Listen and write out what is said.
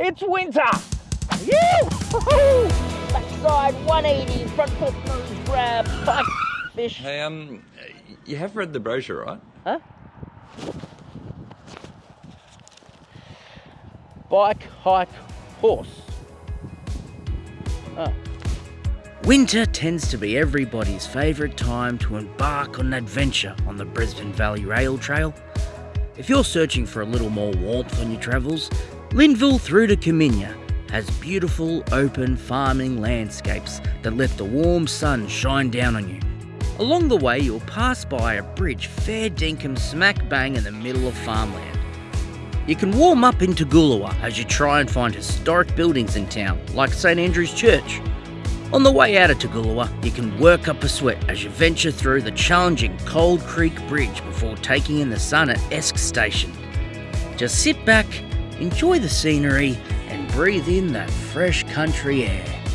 It's winter! Woo! Backside 180, front foot nose grab, bike fish. Hey, um, you have read the brochure, right? Huh? Bike, hike, horse. Oh. Winter tends to be everybody's favourite time to embark on an adventure on the Brisbane Valley Rail Trail. If you're searching for a little more warmth on your travels, Linville through to Coominya has beautiful open farming landscapes that let the warm sun shine down on you. Along the way, you'll pass by a bridge fair dinkum smack bang in the middle of farmland. You can warm up in Toogoolawah as you try and find historic buildings in town, like St Andrew's Church. On the way out of Toogoolawah, you can work up a sweat as you venture through the challenging Cold Creek Bridge before taking in the sun at Esk Station. Just sit back, enjoy the scenery, and breathe in that fresh country air.